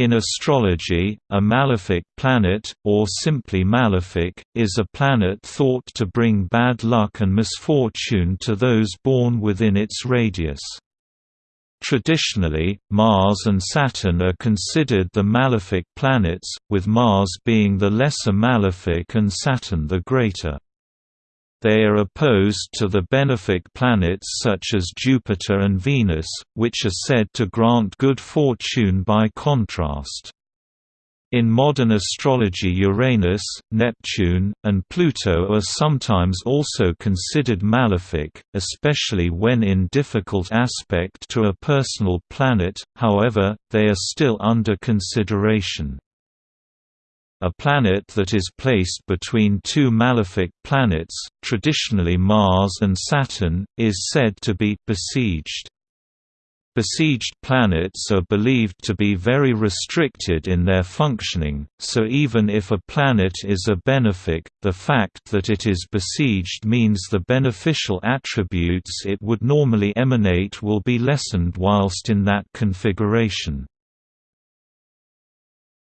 In astrology, a malefic planet, or simply malefic, is a planet thought to bring bad luck and misfortune to those born within its radius. Traditionally, Mars and Saturn are considered the malefic planets, with Mars being the lesser malefic and Saturn the greater. They are opposed to the benefic planets such as Jupiter and Venus, which are said to grant good fortune by contrast. In modern astrology Uranus, Neptune, and Pluto are sometimes also considered malefic, especially when in difficult aspect to a personal planet, however, they are still under consideration. A planet that is placed between two malefic planets, traditionally Mars and Saturn, is said to be besieged. Besieged planets are believed to be very restricted in their functioning, so even if a planet is a benefic, the fact that it is besieged means the beneficial attributes it would normally emanate will be lessened whilst in that configuration.